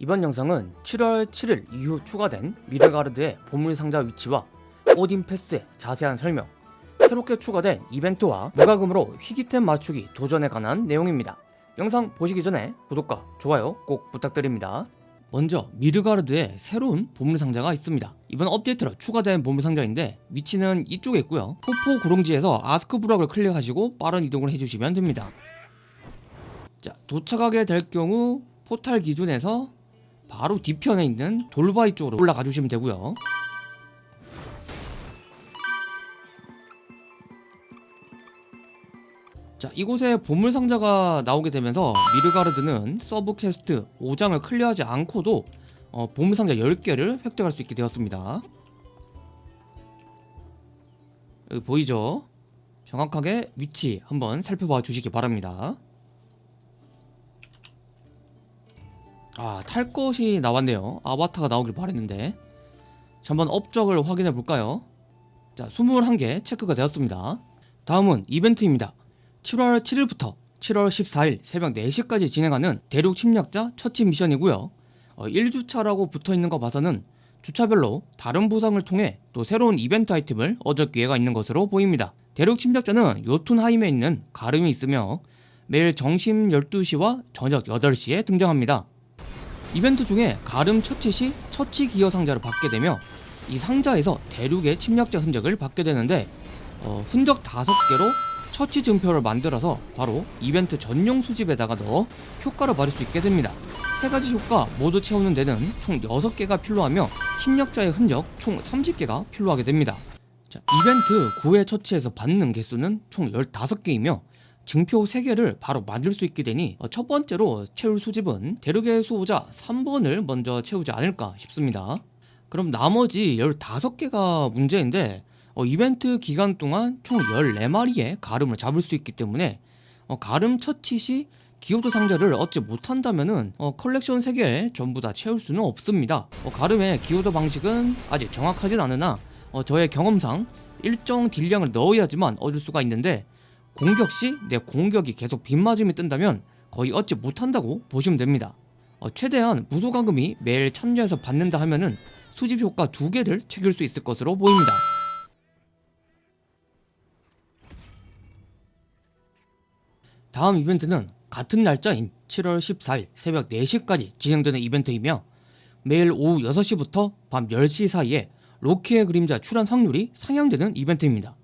이번 영상은 7월 7일 이후 추가된 미르가르드의 보물상자 위치와 오딘 패스의 자세한 설명 새롭게 추가된 이벤트와 무과금으로 희귀템 맞추기 도전에 관한 내용입니다. 영상 보시기 전에 구독과 좋아요 꼭 부탁드립니다. 먼저 미르가르드에 새로운 보물상자가 있습니다. 이번 업데이트로 추가된 보물상자인데 위치는 이쪽에 있고요. 포포 구릉지에서 아스크 부락을 클릭하시고 빠른 이동을 해주시면 됩니다. 자 도착하게 될 경우 포탈 기준에서 바로 뒤편에 있는 돌바위 쪽으로 올라가 주시면 되고요. 자 이곳에 보물상자가 나오게 되면서 미르가르드는 sub quest 5장을 클리어하지 않고도 어, 보물상자 10개를 획득할 수 있게 되었습니다. 여기 보이죠? 정확하게 위치 한번 살펴봐 주시기 바랍니다 아, 탈 것이 나왔네요. 아바타가 나오길 바랬는데. 자, 한번 업적을 확인해 볼까요? 자, 21개 체크가 되었습니다. 다음은 이벤트입니다. 7월 7일부터 7월 14일 새벽 4시까지 진행하는 대륙 침략자 처치 미션이고요. 어, 1주차라고 붙어 있는 거 봐서는 주차별로 다른 보상을 통해 또 새로운 이벤트 아이템을 얻을 기회가 있는 것으로 보입니다. 대륙 침략자는 요툰하임에 있는 가름이 있으며 매일 점심 12시와 저녁 8시에 등장합니다. 이벤트 중에 가름 처치 시 처치 기여 상자를 받게 되며 이 상자에서 대륙의 침략자 흔적을 받게 되는데 어, 흔적 5개로 처치 증표를 만들어서 바로 이벤트 전용 수집에다가 넣어 효과를 받을 수 있게 됩니다. 세 가지 효과 모두 채우는 데는 총 6개가 필요하며 침략자의 흔적 총 30개가 필요하게 됩니다. 자, 이벤트 9회 처치에서 받는 개수는 총 15개이며 증표 3개를 바로 만들 수 있게 되니 어, 첫 번째로 채울 수집은 대륙의 수호자 3번을 먼저 채우지 않을까 싶습니다. 그럼 나머지 15개가 문제인데 어, 이벤트 기간 동안 총 14마리의 가름을 잡을 수 있기 때문에 어, 가름 처치 시 기호도 상자를 얻지 못한다면은 어, 컬렉션 3개 전부 다 채울 수는 없습니다. 어, 가름의 기호도 방식은 아직 정확하진 않으나 어, 저의 경험상 일정 딜량을 넣어야지만 얻을 수가 있는데 공격 시 내 공격이 계속 빗맞음이 뜬다면 거의 얻지 못한다고 보시면 됩니다. 어, 최대한 무소가금이 매일 참여해서 받는다 하면은 수집 효과 두 개를 챙길 수 있을 것으로 보입니다. 다음 이벤트는 같은 날짜인 7월 14일 새벽 4시까지 진행되는 이벤트이며 매일 오후 6시부터 밤 10시 사이에 로키의 그림자 출현 확률이 상향되는 이벤트입니다.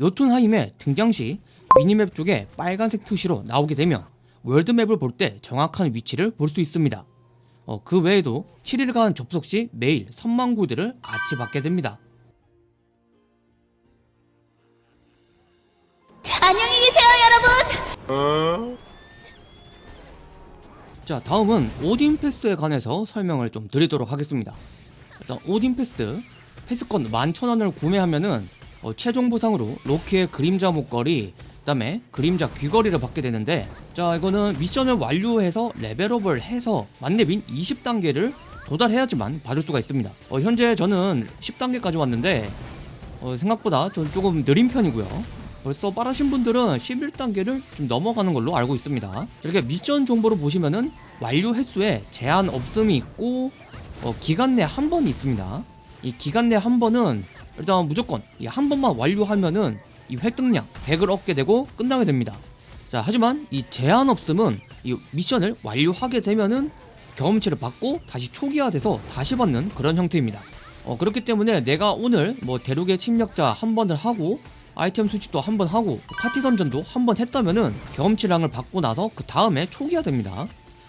요툰하임의 등장 시 미니맵 쪽에 빨간색 표시로 나오게 되며 월드맵을 볼 때 정확한 위치를 볼 수 있습니다. 어, 그 외에도 7일간 접속 시 매일 선망 구들을 같이 받게 됩니다. 안녕히 계세요, 여러분. 자 다음은 오딘 패스에 관해서 설명을 좀 드리도록 하겠습니다. 일단 오딘 패스 패스권 11,000원을 구매하면은 어, 최종 보상으로 로키의 그림자 목걸이 그 다음에 그림자 귀걸이를 받게 되는데 자 이거는 미션을 완료해서 레벨업을 해서 만렙인 20단계를 도달해야지만 받을 수가 있습니다. 어, 현재 저는 10단계까지 왔는데 어, 생각보다 좀 조금 느린 편이고요. 벌써 빠르신 분들은 11단계를 좀 넘어가는 걸로 알고 있습니다. 이렇게 미션 정보를 보시면은 완료 횟수에 제한 없음이 있고 어, 기간 내 한 번이 있습니다. 이 기간 내 한 번은 일단 무조건 이 한 번만 완료하면은 이 획득량 100을 얻게 되고 끝나게 됩니다. 자 하지만 이 제한 없음은 이 미션을 완료하게 되면은 경험치를 받고 다시 초기화돼서 다시 받는 그런 형태입니다. 어, 그렇기 때문에 내가 오늘 뭐 대륙의 침략자 한 번을 하고 아이템 수집도 한 번 하고 파티 던전도 한 번 했다면은 경험치량을 받고 나서 그 다음에 초기화 됩니다.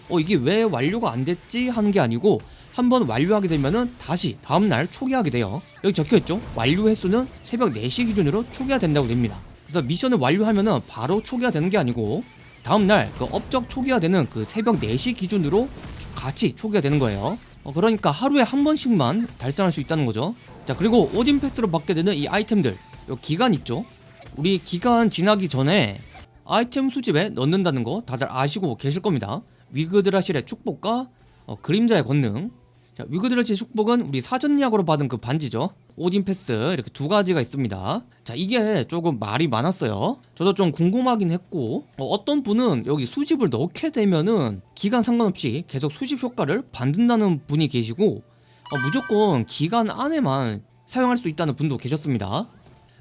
어 이게 왜 완료가 안 됐지 하는 게 아니고 한번 완료하게 되면은 다시 다음날 초기화하게 돼요. 여기 적혀있죠? 완료 횟수는 새벽 4시 기준으로 초기화 된다고 됩니다. 그래서 미션을 완료하면은 바로 초기화 되는 게 아니고 다음날 그 업적 초기화 되는 그 새벽 4시 기준으로 같이 초기화 되는 거예요. 어, 그러니까 하루에 한 번씩만 달성할 수 있다는 거죠. 자 그리고 오딘 패스로 받게 되는 이 아이템들. 요 기간 있죠? 우리 기간 지나기 전에 아이템 수집에 넣는다는 거 다들 아시고 계실 겁니다. 위그드라실의 축복과 어, 그림자의 권능 자, 위그드라실 축복은 우리 사전 예약으로 받은 그 반지죠. 오딘 패스 이렇게 두 가지가 있습니다. 자 이게 조금 말이 많았어요. 저도 좀 궁금하긴 했고 어, 떤 분은 여기 수집을 넣게 되면은 기간 상관없이 계속 수집 효과를 받는다는 분이 계시고 어, 무조건 기간 안에만 사용할 수 있다는 분도 계셨습니다.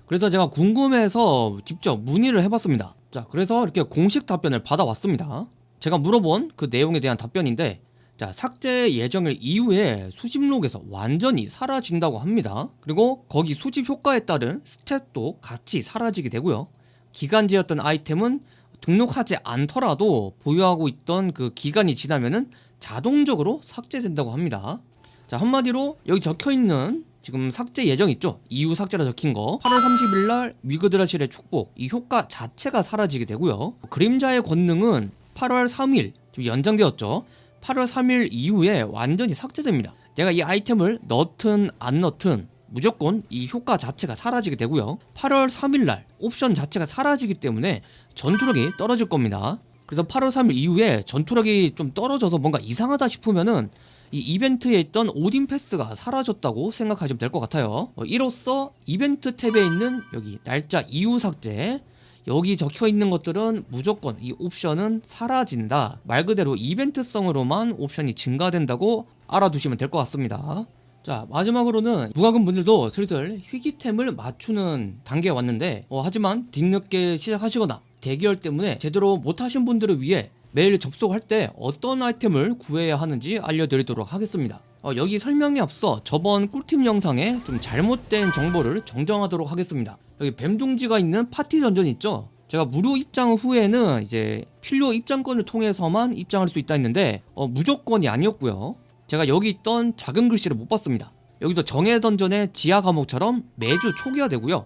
그래서 제가 궁금해서 직접 문의를 해봤습니다. 자 그래서 이렇게 공식 답변을 받아왔습니다. 제가 물어본 그 내용에 대한 답변인데 자 삭제 예정일 이후에 수집록에서 완전히 사라진다고 합니다. 그리고 거기 수집 효과에 따른 스탯도 같이 사라지게 되고요. 기간제였던 아이템은 등록하지 않더라도 보유하고 있던 그 기간이 지나면은 자동적으로 삭제된다고 합니다. 자 한마디로 여기 적혀있는 지금 삭제 예정 있죠? 이후 삭제라 적힌 거. 8월 30일 날 위그드라실의 축복 이 효과 자체가 사라지게 되고요. 그림자의 권능은 8월 3일 좀 연장되었죠 8월 3일 이후에 완전히 삭제됩니다. 내가 이 아이템을 넣든 안 넣든 무조건 이 효과 자체가 사라지게 되고요. 8월 3일 날 옵션 자체가 사라지기 때문에 전투력이 떨어질 겁니다. 그래서 8월 3일 이후에 전투력이 좀 떨어져서 뭔가 이상하다 싶으면은 이 이벤트에 있던 오딘 패스가 사라졌다고 생각하시면 될 것 같아요. 어, 이로써 이벤트 탭에 있는 여기 날짜 이후 삭제 여기 적혀 있는 것들은 무조건 이 옵션은 사라진다. 말 그대로 이벤트성으로만 옵션이 증가된다고 알아두시면 될 것 같습니다. 자 마지막으로는 무과금 분들도 슬슬 희귀템을 맞추는 단계에 왔는데 어, 하지만 뒤늦게 시작하시거나 대기열 때문에 제대로 못하신 분들을 위해 매일 접속할 때 어떤 아이템을 구해야 하는지 알려드리도록 하겠습니다. 어, 여기 설명에 앞서 저번 꿀팁 영상에 좀 잘못된 정보를 정정하도록 하겠습니다 여기 뱀둥지가 있는 파티 던전 있죠? 제가 무료 입장 후에는 이제 필요 입장권을 통해서만 입장할 수 있다 했는데 어, 무조건이 아니었고요. 제가 여기 있던 작은 글씨를 못 봤습니다. 여기도 정해 던전의 지하 과목처럼 매주 초기화되고요.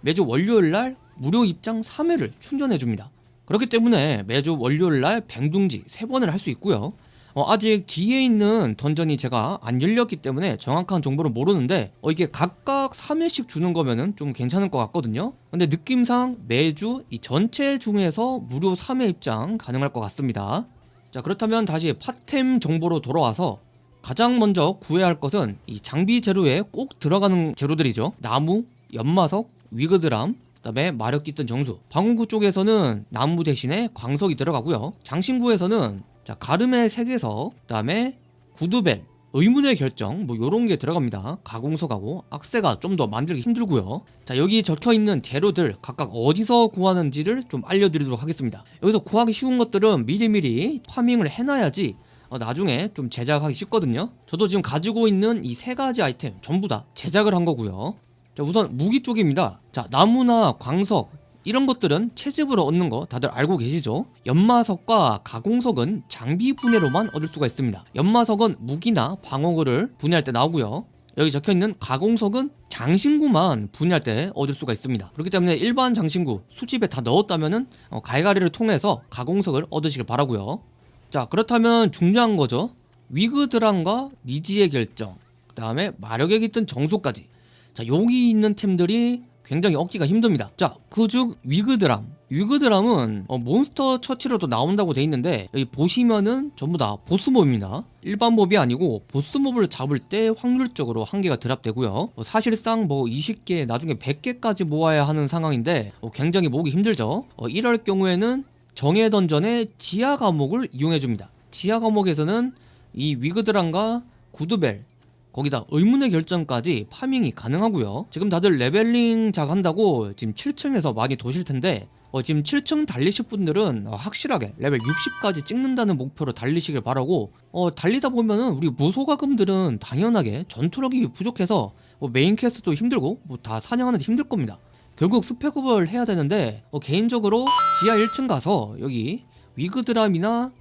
매주 월요일날 무료 입장 3회를 충전해줍니다. 그렇기 때문에 매주 월요일날 뱅둥지 3번을 할 수 있고요 어, 아직 뒤에 있는 던전이 제가 안 열렸기 때문에 정확한 정보를 모르는데 어, 이게 각각 3회씩 주는 거면은 좀 괜찮을 것 같거든요. 근데 느낌상 매주 이 전체 중에서 무료 3회 입장 가능할 것 같습니다. 자 그렇다면 다시 팟템 정보로 돌아와서 가장 먼저 구해야 할 것은 이 장비 재료에 꼭 들어가는 재료들이죠. 나무, 연마석, 위그드람 그 다음에 마력 깃든 정수. 방어구 쪽에서는 나무 대신에 광석이 들어가고요. 장신구에서는 자 가름의 색에서 그 다음에 구두벨 의문의 결정 뭐 요런 게 들어갑니다. 가공석하고 악세가 좀 더 만들기 힘들고요. 자 여기 적혀있는 재료들 각각 어디서 구하는지를 좀 알려드리도록 하겠습니다. 여기서 구하기 쉬운 것들은 미리미리 파밍을 해놔야지 어, 나중에 좀 제작하기 쉽거든요. 저도 지금 가지고 있는 이 세 가지 아이템 전부 다 제작을 한 거고요. 자 우선 무기 쪽입니다. 자 나무나 광석 이런 것들은 채집으로 얻는 거 다들 알고 계시죠? 연마석과 가공석은 장비 분해로만 얻을 수가 있습니다. 연마석은 무기나 방어구를 분해할 때 나오고요. 여기 적혀있는 가공석은 장신구만 분해할 때 얻을 수가 있습니다. 그렇기 때문에 일반 장신구 수집에 다 넣었다면은 어, 갈갈이를 통해서 가공석을 얻으시길 바라고요. 자 그렇다면 중요한 거죠. 위그드랑과 니지의 결정 그 다음에 마력에 깃든 정수까지. 자 여기 있는 템들이 굉장히 얻기가 힘듭니다. 자 그중 위그드람. 위그드람은 어, 몬스터 처치로도 나온다고 돼 있는데 여기 보시면은 전부 다 보스몹입니다. 일반 몹이 아니고 보스몹을 잡을 때 확률적으로 한 개가 드랍되고요. 어, 사실상 뭐 20개 나중에 100개까지 모아야 하는 상황인데 어, 굉장히 모으기 힘들죠. 어, 이럴 경우에는 정예 던전의 지하 감옥을 이용해줍니다. 지하 감옥에서는 이 위그드람과 구두벨 거기다 의문의 결정까지 farming이 가능하고요. 지금 다들 leveling 작 한다고 지금 7층에서 많이 도실 텐데 어, 지금 7층 달리실 분들은 어, 확실하게 레벨 60까지 찍는다는 목표로 달리시길 바라고 어, 달리다 보면은 우리 무소과금들은 당연하게 전투력이 부족해서 뭐 메인 quest도 힘들고 뭐 다 사냥하는 데 힘들 겁니다. 결국 spec up을 해야 되는데 어, 개인적으로 지하 1층 가서 여기 위그드람이나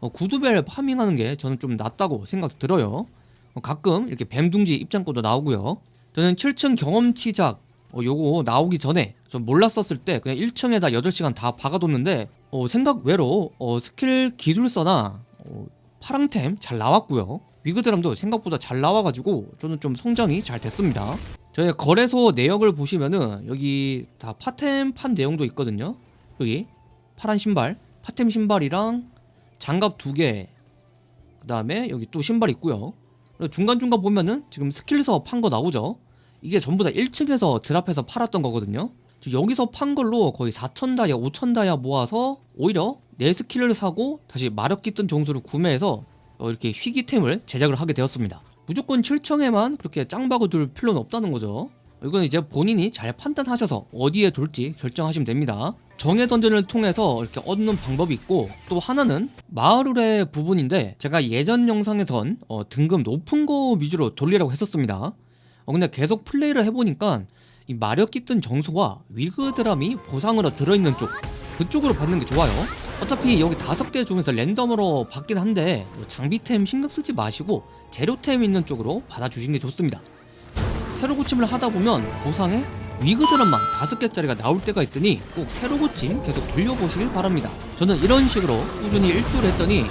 어, 구두벨 farming하는 게 저는 좀 낫다고 생각 들어요. 어, 가끔 이렇게 뱀둥지 입장권도 나오고요. 저는 7층 경험치작 어, 요거 나오기 전에 전 몰랐었을 때 그냥 1층에다 8시간 다 박아뒀는데 어, 생각 외로 어, 스킬 기술서나 어, 파랑템 잘 나왔고요. 위그드람도 생각보다 잘 나와가지고 저는 좀 성장이 잘 됐습니다. 저희 거래소 내역을 보시면은 여기 다 파템 판 내용도 있거든요. 여기 파란 신발 파템 신발이랑 장갑 두개 그 다음에 여기 또 신발 있고요 중간중간 보면은 지금 스킬서 판 거 나오죠? 이게 전부 다 1층에서 drop해서 팔았던 거거든요. 여기서 판 걸로 거의 4,000다이아 5,000다이아 모아서 오히려 내 스킬을 사고 다시 마력 깃든 정수를 구매해서 어, 이렇게 희귀템을 제작을 하게 되었습니다. 무조건 7청에만 그렇게 짱박을 둘 필요는 없다는 거죠. 이건 이제 본인이 잘 판단하셔서 어디에 둘지 결정하시면 됩니다 정의 던전을 통해서 이렇게 얻는 방법이 있고 또 하나는 마을의 부분인데 제가 예전 영상에선 어, 등급 높은 거 위주로 돌리라고 했었습니다. 어, 근데 계속 플레이를 해보니까 이 마력 깃든 정수와 위그 드람이 보상으로 들어있는 쪽 그쪽으로 받는 게 좋아요. 어차피 여기 다섯 개 중에서 랜덤으로 받긴 한데 뭐 장비템 신경 쓰지 마시고 재료템 있는 쪽으로 받아주시는 게 좋습니다. 새로 고침을 하다 보면 보상에 위그 드럼만 다섯 개짜리가 나올 때가 있으니 꼭 새로 고침 계속 돌려보시길 바랍니다. 저는 이런 식으로 꾸준히 일주일 했더니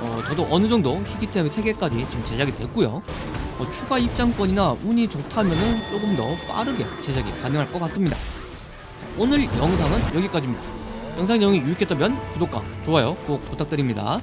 어, 저도 어느 정도 희귀템 3개까지 지금 제작이 됐고요. 어, 추가 입장권이나 운이 좋다면은 조금 더 빠르게 제작이 가능할 것 같습니다. 자, 오늘 영상은 여기까지입니다. 영상 내용이 유익했다면 구독과 좋아요 꼭 부탁드립니다